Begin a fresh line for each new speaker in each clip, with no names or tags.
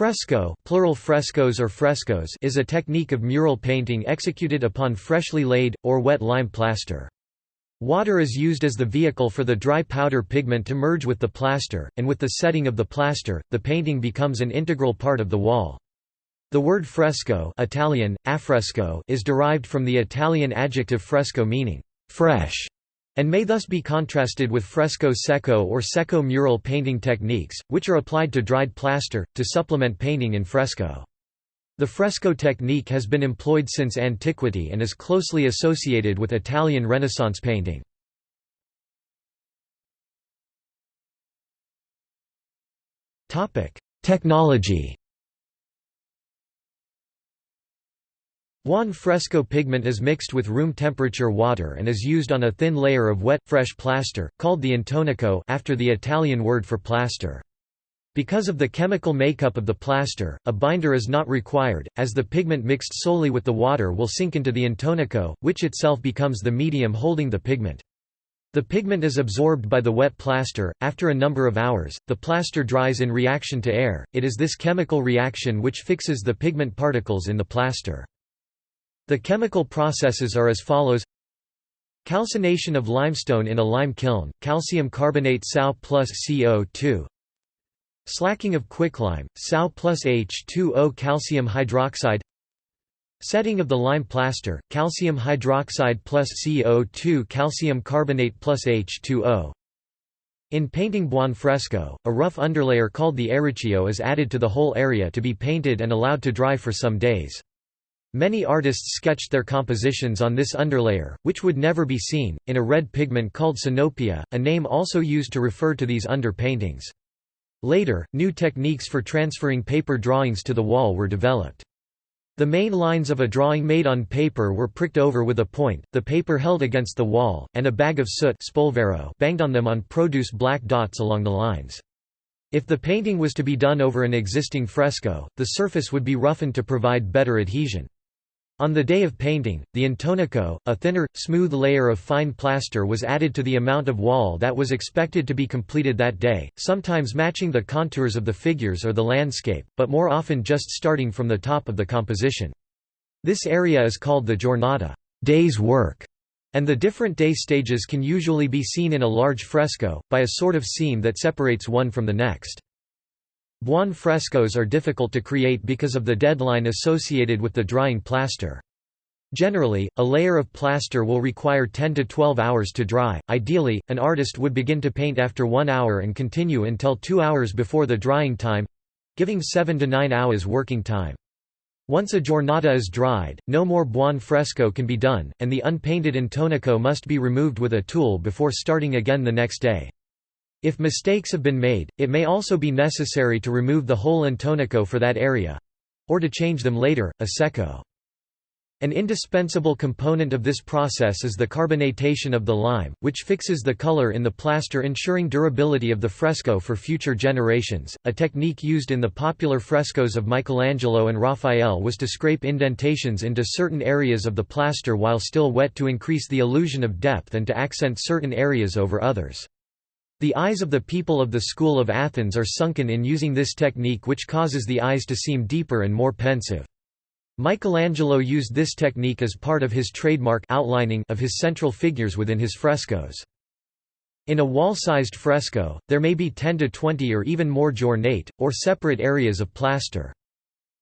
Fresco plural frescoes or frescoes is a technique of mural painting executed upon freshly laid, or wet lime plaster. Water is used as the vehicle for the dry powder pigment to merge with the plaster, and with the setting of the plaster, the painting becomes an integral part of the wall. The word fresco Italian, affresco is derived from the Italian adjective fresco meaning fresh and may thus be contrasted with fresco secco or secco mural painting techniques, which are applied to dried plaster, to supplement painting in fresco. The fresco technique has been employed since antiquity and is closely associated with Italian Renaissance painting. Technology Buon fresco pigment is mixed with room temperature water and is used on a thin layer of wet, fresh plaster, called the intonaco after the Italian word for plaster. Because of the chemical makeup of the plaster, a binder is not required, as the pigment mixed solely with the water will sink into the intonaco, which itself becomes the medium holding the pigment. The pigment is absorbed by the wet plaster. After a number of hours, the plaster dries in reaction to air. It is this chemical reaction which fixes the pigment particles in the plaster. The chemical processes are as follows. Calcination of limestone in a lime kiln, calcium carbonate Sau plus CO2 Slacking of quicklime, Sau plus H2O calcium hydroxide. Setting of the lime plaster, calcium hydroxide plus CO2 calcium carbonate plus H2O in painting buon fresco, a rough underlayer called the arriccio is added to the whole area to be painted and allowed to dry for some days. Many artists sketched their compositions on this underlayer, which would never be seen, in a red pigment called sinopia, a name also used to refer to these under-paintings. Later, new techniques for transferring paper drawings to the wall were developed. The main lines of a drawing made on paper were pricked over with a point, the paper held against the wall, and a bag of soot banged on them on produce black dots along the lines. If the painting was to be done over an existing fresco, the surface would be roughened to provide better adhesion. On the day of painting, the intonaco, a thinner, smooth layer of fine plaster was added to the amount of wall that was expected to be completed that day, sometimes matching the contours of the figures or the landscape, but more often just starting from the top of the composition. This area is called the giornata day's work", and the different day stages can usually be seen in a large fresco, by a sort of seam that separates one from the next. Buon frescoes are difficult to create because of the deadline associated with the drying plaster. Generally, a layer of plaster will require 10 to 12 hours to dry. Ideally, an artist would begin to paint after 1 hour and continue until 2 hours before the drying time giving 7 to 9 hours working time. Once a giornata is dried, no more buon fresco can be done, and the unpainted intonaco must be removed with a tool before starting again the next day. If mistakes have been made, it may also be necessary to remove the whole intonaco for that area—or to change them later, a secco. An indispensable component of this process is the carbonatation of the lime, which fixes the color in the plaster ensuring durability of the fresco for future generations. A technique used in the popular frescoes of Michelangelo and Raphael was to scrape indentations into certain areas of the plaster while still wet to increase the illusion of depth and to accent certain areas over others. The eyes of the people of the school of Athens are sunken in using this technique which causes the eyes to seem deeper and more pensive. Michelangelo used this technique as part of his trademark outlining of his central figures within his frescoes. In a wall-sized fresco, there may be 10 to 20 or even more giornate, or separate areas of plaster.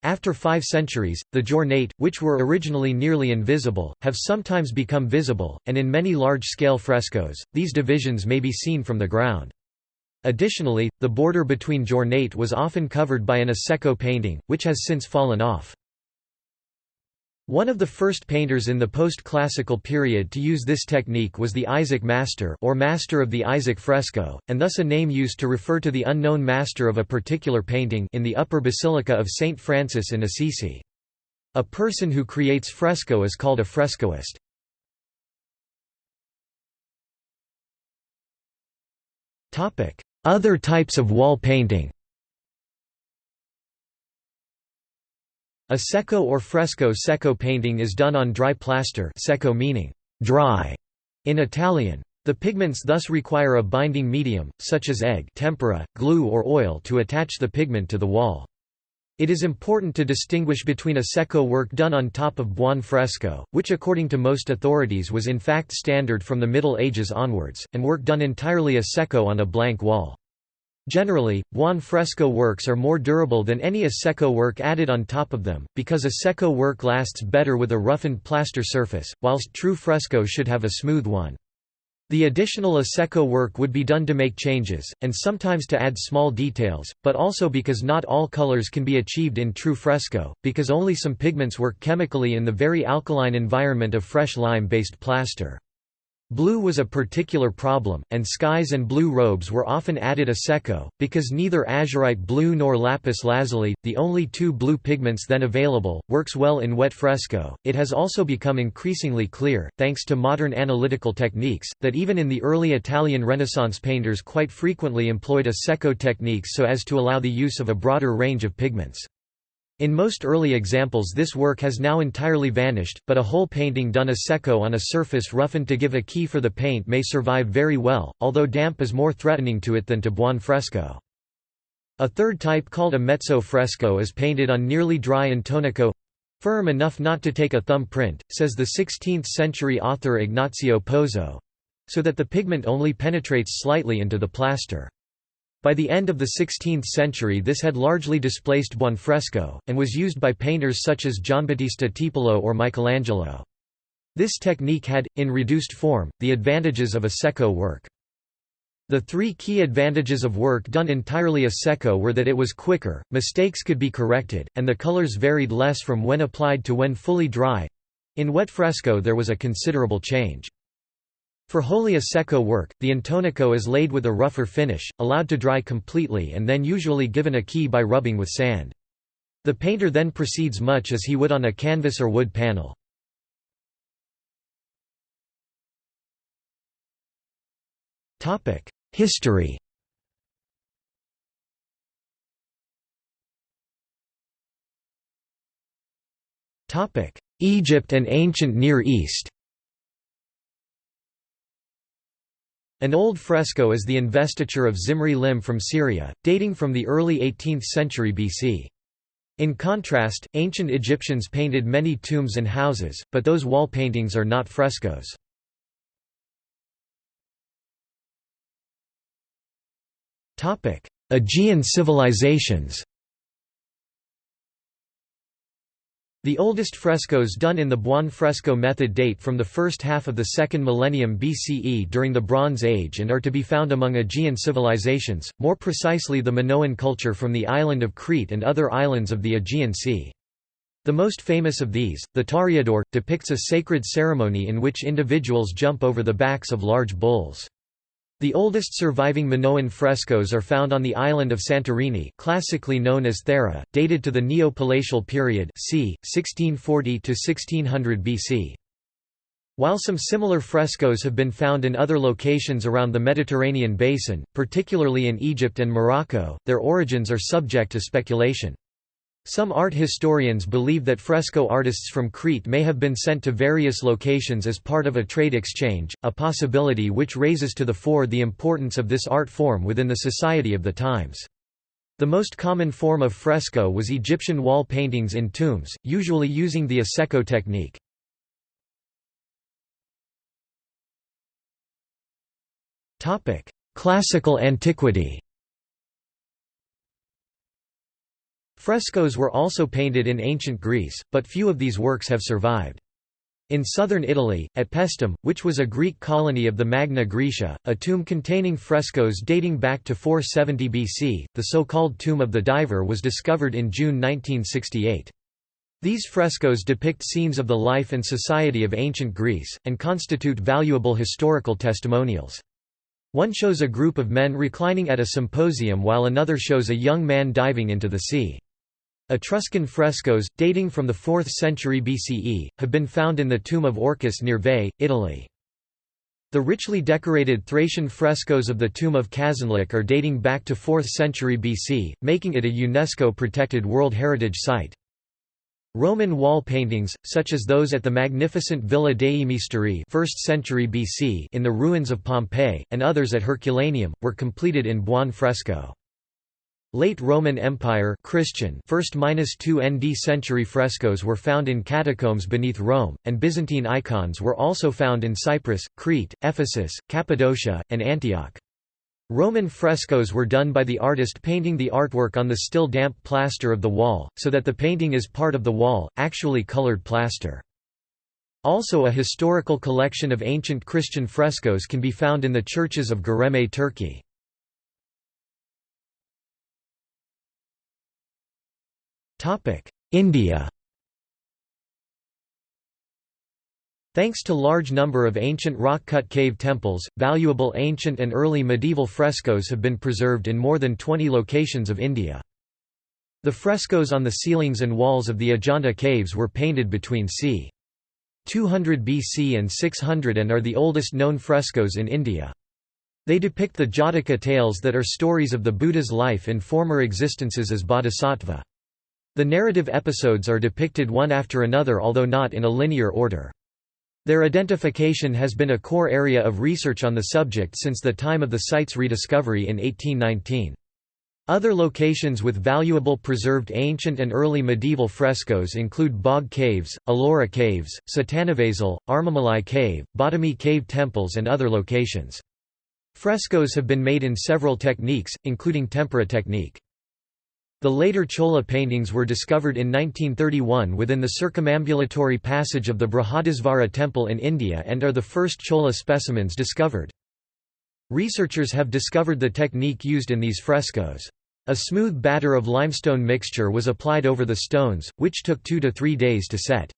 After five centuries, the giornate, which were originally nearly invisible, have sometimes become visible, and in many large-scale frescoes, these divisions may be seen from the ground. Additionally, the border between giornate was often covered by an a secco painting, which has since fallen off. One of the first painters in the post-classical period to use this technique was the Isaac Master or Master of the Isaac fresco, and thus a name used to refer to the unknown master of a particular painting in the upper basilica of St. Francis in Assisi. A person who creates fresco is called a frescoist. Other types of wall painting A secco or fresco secco painting is done on dry plaster secco meaning dry in Italian. The pigments thus require a binding medium, such as egg tempera, glue or oil to attach the pigment to the wall. It is important to distinguish between a secco work done on top of buon fresco, which according to most authorities was in fact standard from the Middle Ages onwards, and work done entirely a secco on a blank wall. Generally, buon fresco works are more durable than any a secco work added on top of them, because a secco work lasts better with a roughened plaster surface, whilst true fresco should have a smooth one. The additional Asecco work would be done to make changes, and sometimes to add small details, but also because not all colors can be achieved in true fresco, because only some pigments work chemically in the very alkaline environment of fresh lime-based plaster. Blue was a particular problem, and skies and blue robes were often added a secco, because neither azurite blue nor lapis lazuli, the only two blue pigments then available, works well in wet fresco. It has also become increasingly clear, thanks to modern analytical techniques, that even in the early Italian Renaissance painters quite frequently employed a secco techniques so as to allow the use of a broader range of pigments. In most early examples this work has now entirely vanished, but a whole painting done a secco on a surface roughened to give a key for the paint may survive very well, although damp is more threatening to it than to buon fresco. A third type called a mezzo fresco is painted on nearly dry intonaco firm enough not to take a thumb print, says the 16th-century author Ignazio Pozzo so that the pigment only penetrates slightly into the plaster. By the end of the 16th century this had largely displaced buonfresco, and was used by painters such as Giambattista Tiepolo or Michelangelo. This technique had, in reduced form, the advantages of a secco work. The three key advantages of work done entirely a secco were that it was quicker, mistakes could be corrected, and the colors varied less from when applied to when fully dry. In wet fresco there was a considerable change. For wholly a secco work, the intonaco is laid with a rougher finish, allowed to dry completely and then usually given a key by rubbing with sand. The painter then proceeds much as he would on a canvas or wood panel. History Egypt and ancient Near East An old fresco is the investiture of Zimri Lim from Syria, dating from the early 18th century BC. In contrast, ancient Egyptians painted many tombs and houses, but those wall paintings are not frescoes. Aegean civilizations The oldest frescoes done in the Buon fresco method date from the first half of the second millennium BCE during the Bronze Age and are to be found among Aegean civilizations, more precisely the Minoan culture from the island of Crete and other islands of the Aegean Sea. The most famous of these, the Toreador, depicts a sacred ceremony in which individuals jump over the backs of large bulls. The oldest surviving Minoan frescoes are found on the island of Santorini classically known as Thera, dated to the Neo-Palatial period c. 1640–1600 BC. While some similar frescoes have been found in other locations around the Mediterranean basin, particularly in Egypt and Morocco, their origins are subject to speculation. Some art historians believe that fresco artists from Crete may have been sent to various locations as part of a trade exchange, a possibility which raises to the fore the importance of this art form within the society of the times. The most common form of fresco was Egyptian wall paintings in tombs, usually using the Asecco technique. Classical antiquity Frescoes were also painted in ancient Greece, but few of these works have survived. In southern Italy, at Paestum, which was a Greek colony of the Magna Graecia, a tomb containing frescoes dating back to 470 BC, the so-called Tomb of the Diver was discovered in June 1968. These frescoes depict scenes of the life and society of ancient Greece, and constitute valuable historical testimonials. One shows a group of men reclining at a symposium while another shows a young man diving into the sea. Etruscan frescoes, dating from the 4th century BCE, have been found in the tomb of Orcus near Veii, Italy. The richly decorated Thracian frescoes of the tomb of Kazanlak are dating back to 4th century BC, making it a UNESCO-protected World Heritage Site. Roman wall paintings, such as those at the magnificent Villa dei Misteri 1st century BC in the ruins of Pompeii, and others at Herculaneum, were completed in buon fresco. Late Roman Empire Christian 1st–2 ND century frescoes were found in catacombs beneath Rome, and Byzantine icons were also found in Cyprus, Crete, Ephesus, Cappadocia, and Antioch. Roman frescoes were done by the artist painting the artwork on the still damp plaster of the wall, so that the painting is part of the wall, actually colored plaster. Also a historical collection of ancient Christian frescoes can be found in the churches of Göreme Turkey. India Thanks to large number of ancient rock-cut cave temples, valuable ancient and early medieval frescoes have been preserved in more than 20 locations of India. The frescoes on the ceilings and walls of the Ajanta caves were painted between c. 200 BC and 600 and are the oldest known frescoes in India. They depict the Jataka tales that are stories of the Buddha's life in former existences as bodhisattva. The narrative episodes are depicted one after another although not in a linear order. Their identification has been a core area of research on the subject since the time of the site's rediscovery in 1819. Other locations with valuable preserved ancient and early medieval frescoes include Bagh Caves, Ellora Caves, Sittanavasal, Armamalai Cave, Badami Cave temples and other locations. Frescoes have been made in several techniques, including tempera technique. The later Chola paintings were discovered in 1931 within the circumambulatory passage of the Brihadisvara temple in India and are the first Chola specimens discovered. Researchers have discovered the technique used in these frescoes. A smooth batter of limestone mixture was applied over the stones, which took two to three days to set.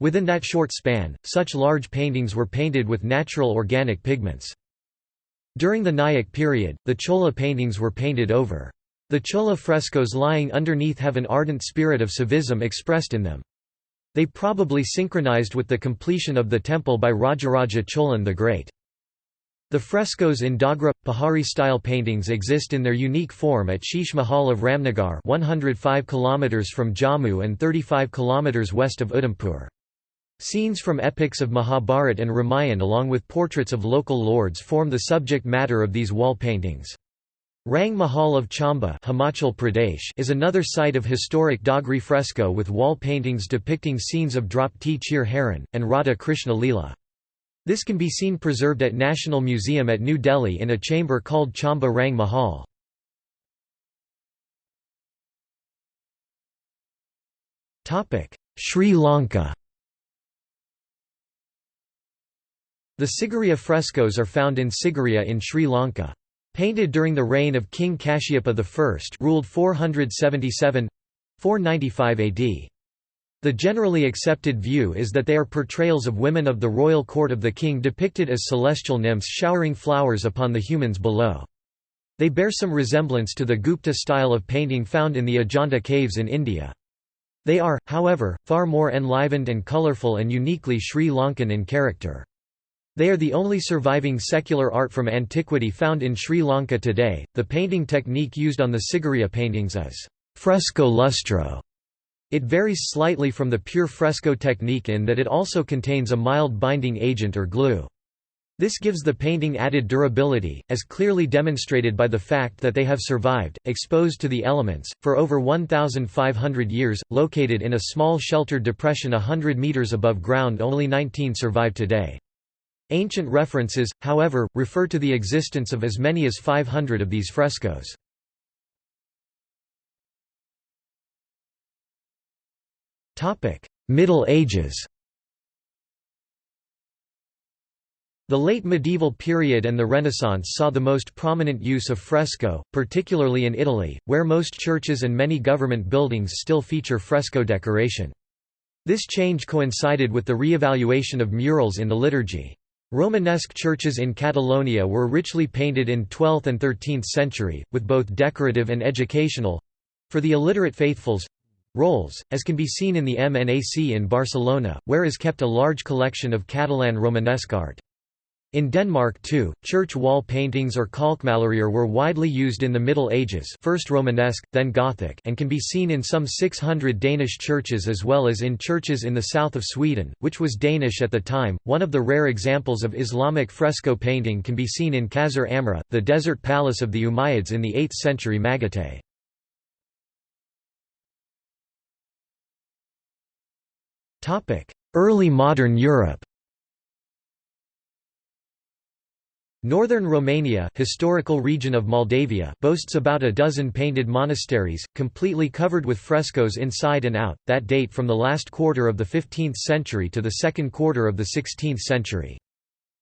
Within that short span, such large paintings were painted with natural organic pigments. During the Nayak period, the Chola paintings were painted over. The Chola frescoes lying underneath have an ardent spirit of civism expressed in them. They probably synchronized with the completion of the temple by Rajaraja Cholan the Great. The frescoes in Dogra Pahari-style paintings exist in their unique form at Sheesh Mahal of Ramnagar 105 km from Jammu and 35 km west of Udhampur. Scenes from epics of Mahabharat and Ramayan along with portraits of local lords form the subject matter of these wall paintings. Rang Mahal of Chamba Himachal Pradesh is another site of historic Dogri fresco with wall paintings depicting scenes of Draupadi Chir Haran, and Radha Krishna Leela. This can be seen preserved at National Museum at New Delhi in a chamber called Chamba Rang Mahal. Sri Lanka The Sigiriya frescoes are found in Sigiriya in Sri Lanka. Painted during the reign of King Kashyapa I ruled 477 495 AD. The generally accepted view is that they are portrayals of women of the royal court of the king depicted as celestial nymphs showering flowers upon the humans below. They bear some resemblance to the Gupta style of painting found in the Ajanta caves in India. They are, however, far more enlivened and colourful and uniquely Sri Lankan in character. They are the only surviving secular art from antiquity found in Sri Lanka today. The painting technique used on the Sigiriya paintings is fresco lustro. It varies slightly from the pure fresco technique in that it also contains a mild binding agent or glue. This gives the painting added durability, as clearly demonstrated by the fact that they have survived, exposed to the elements, for over 1,500 years. Located in a small sheltered depression hundred meters above ground only 19 survive today. Ancient references, however, refer to the existence of as many as 500 of these frescoes. Middle Ages The late medieval period and the Renaissance saw the most prominent use of fresco, particularly in Italy, where most churches and many government buildings still feature fresco decoration. This change coincided with the re-evaluation of murals in the liturgy. Romanesque churches in Catalonia were richly painted in 12th and 13th century, with both decorative and educational—for the illiterate faithfuls—roles, as can be seen in the MNAC in Barcelona, where is kept a large collection of Catalan Romanesque art. In Denmark too, church wall paintings or kalkmalerier were widely used in the Middle Ages first Romanesque, then Gothic and can be seen in some 600 Danish churches as well as in churches in the south of Sweden, which was Danish at the time. One of the rare examples of Islamic fresco painting can be seen in Qasr Amra, the desert palace of the Umayyads in the 8th century Magatay. Early modern Europe Northern Romania historical region of Moldavia boasts about a dozen painted monasteries, completely covered with frescoes inside and out, that date from the last quarter of the 15th century to the second quarter of the 16th century.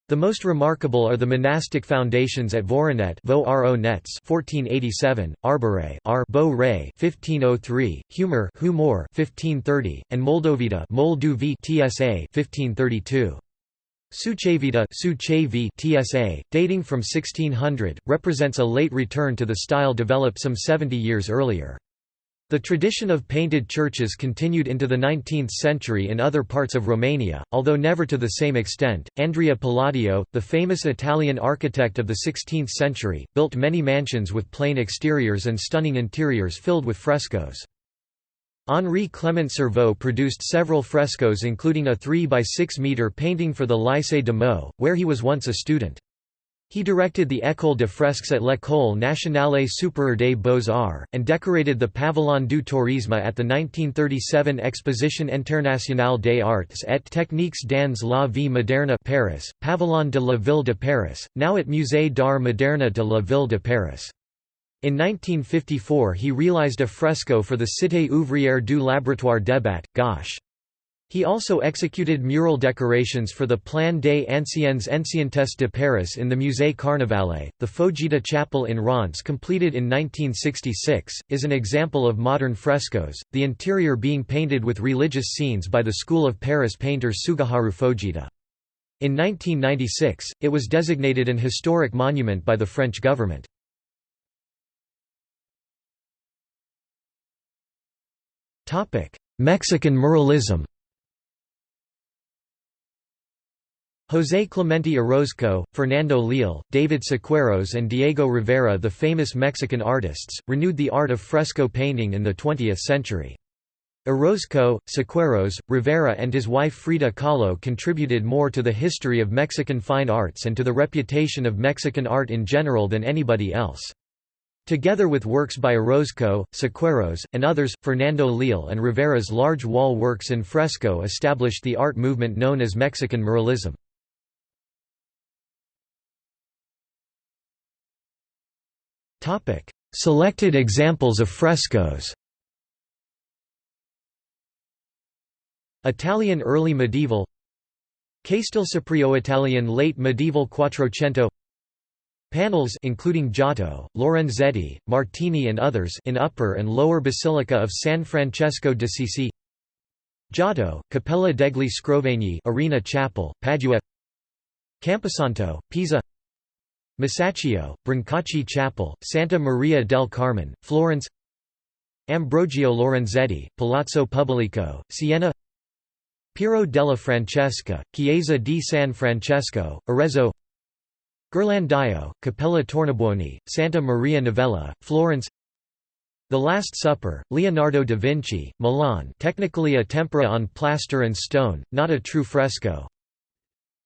The most remarkable are the monastic foundations at Voronet Vo Ro Nets 1487, Arbore Ar 1503, Humor Humor 1530, and Moldovita Molduvi TSA 1532. Sucevita TSA, dating from 1600, represents a late return to the style developed some 70 years earlier. The tradition of painted churches continued into the 19th century in other parts of Romania, although never to the same extent. Andrea Palladio, the famous Italian architect of the 16th century, built many mansions with plain exteriors and stunning interiors filled with frescoes. Henri Clement Serveau produced several frescoes including a 3 by 6 metre painting for the Lycée de Meaux, where he was once a student. He directed the École de Fresques at l'École nationale supérieure des beaux-arts, and decorated the Pavillon du Tourisme at the 1937 Exposition internationale des arts et techniques dans la vie moderne Paris, Pavillon de la Ville de Paris, now at Musée d'art moderne de la Ville de Paris. In 1954 he realized a fresco for the Cité ouvrière du Laboratoire Debat, Garches. He also executed mural decorations for the Plan des anciennes ancientes de Paris in the Musée Carnavalet. The Foujita Chapel in Reims, completed in 1966, is an example of modern frescoes, the interior being painted with religious scenes by the School of Paris painter Tsuguharu Fujita. In 1996, it was designated an historic monument by the French government. Mexican muralism José Clemente Orozco, Fernando Leal, David Siqueiros and Diego Rivera the famous Mexican artists, renewed the art of fresco painting in the 20th century. Orozco, Siqueiros, Rivera and his wife Frida Kahlo contributed more to the history of Mexican fine arts and to the reputation of Mexican art in general than anybody else. Together with works by Orozco, Siqueiros, and others, Fernando Leal and Rivera's large wall works in fresco established the art movement known as Mexican muralism. Selected examples of frescoes Italian early medieval Castel Italian late medieval Quattrocento Panels including Giotto, Lorenzetti, Martini and others in Upper and Lower Basilica of San Francesco de d'Assisi Giotto, Cappella degli Scrovegni Arena Chapel, Padua. Camposanto, Pisa. Masaccio, Brancacci Chapel, Santa Maria del Carmine, Florence. Ambrogio Lorenzetti, Palazzo Pubblico, Siena. Piero della Francesca, Chiesa di San Francesco, Arezzo Ghirlandaio, Capella Tornabuoni, Santa Maria Novella, Florence The Last Supper, Leonardo da Vinci, Milan technically a tempera on plaster and stone, not a true fresco.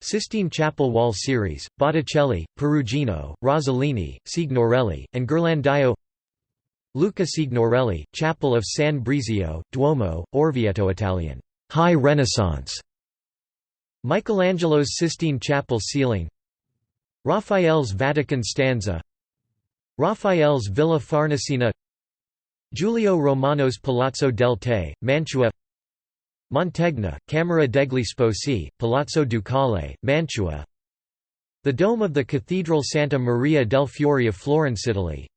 Sistine Chapel Wall Series, Botticelli, Perugino, Rossellini, Signorelli, and Ghirlandaio Luca Signorelli, Chapel of San Brizio, Duomo, Orvieto Italian. High Renaissance. Michelangelo's Sistine Chapel ceiling Raphael's Vatican stanza. Raphael's Villa Farnesina. Giulio Romano's Palazzo del Te, Mantua. Mantegna, Camera degli Sposi, Palazzo Ducale, Mantua. The dome of the Cathedral Santa Maria del Fiore of Florence, Italy.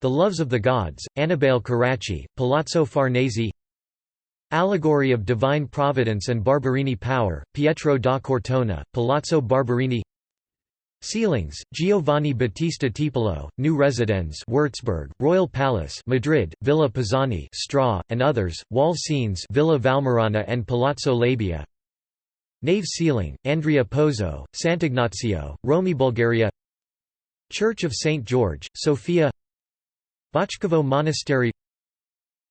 The Loves of the Gods, Annibale Carracci, Palazzo Farnese Allegory of Divine Providence and Barberini Power, Pietro da Cortona, Palazzo Barberini Ceilings, Giovanni Battista Tiepolo, New Residence Würzburg, Royal Palace Madrid, Villa Pisani Stra, and others, wall scenes Villa Valmarana and Palazzo Labia. Nave ceiling, Andrea Pozzo, Sant'Ignazio, Rome Bulgaria. Church of St. George, Sofia. Bachkovo Monastery.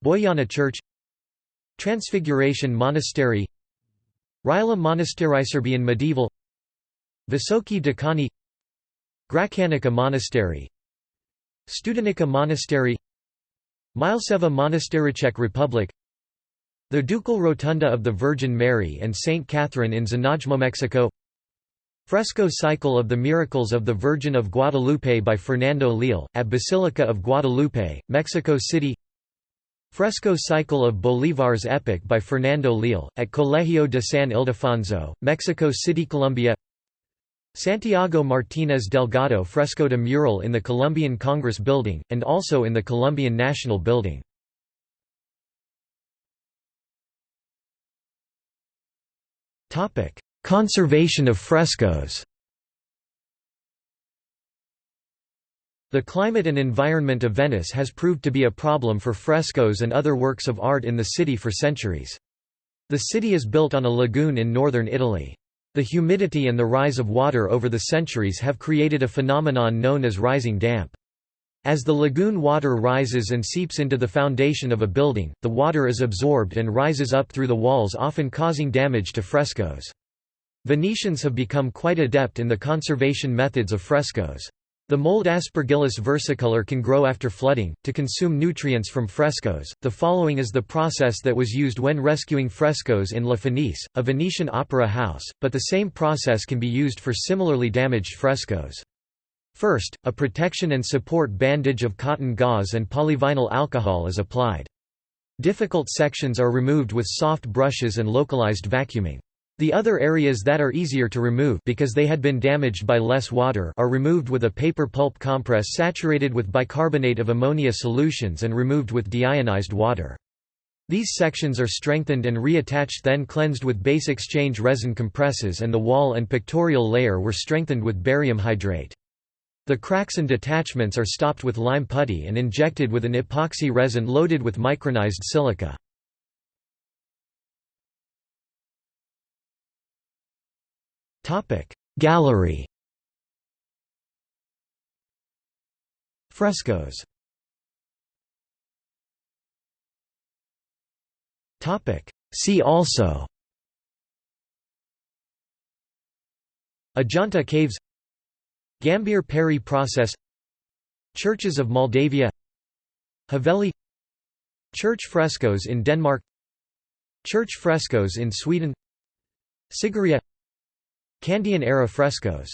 Boyana Church. Transfiguration Monastery. Rila Monastery Serbian medieval. Visoki Dekani Gračanica Monastery Studenica Monastery Mileseva Monastery Czech Republic The Ducal Rotunda of the Virgin Mary and St. Catherine in Znojmo, Mexico Fresco Cycle of the Miracles of the Virgin of Guadalupe by Fernando Leal, at Basilica of Guadalupe, Mexico City Fresco Cycle of Bolivar's Epic by Fernando Leal, at Colegio de San Ildefonso, Mexico City Colombia Santiago Martínez Delgado frescoed a mural in the Colombian Congress Building, and also in the Colombian National Building. Conservation of frescoes The climate and environment of Venice has proved to be a problem for frescoes and other works of art in the city for centuries. The city is built on a lagoon in northern Italy. The humidity and the rise of water over the centuries have created a phenomenon known as rising damp. As the lagoon water rises and seeps into the foundation of a building, the water is absorbed and rises up through the walls often causing damage to frescoes. Venetians have become quite adept in the conservation methods of frescoes. The mold Aspergillus versicolor can grow after flooding. To consume nutrients from frescoes, the following is the process that was used when rescuing frescoes in La Fenice, a Venetian opera house, but the same process can be used for similarly damaged frescoes. First, a protection and support bandage of cotton gauze and polyvinyl alcohol is applied. Difficult sections are removed with soft brushes and localized vacuuming. The other areas that are easier to remove because they had been damaged by less water are removed with a paper pulp compress saturated with bicarbonate of ammonia solutions and removed with deionized water. These sections are strengthened and reattached then cleansed with base exchange resin compresses and the wall and pictorial layer were strengthened with barium hydrate. The cracks and detachments are stopped with lime putty and injected with an epoxy resin loaded with micronized silica. Gallery Frescoes See also Ajanta Caves Gambier Perry process Churches of Moldavia Haveli Church frescoes in Denmark Church frescoes in Sweden Sigiriya Kandyan-era frescoes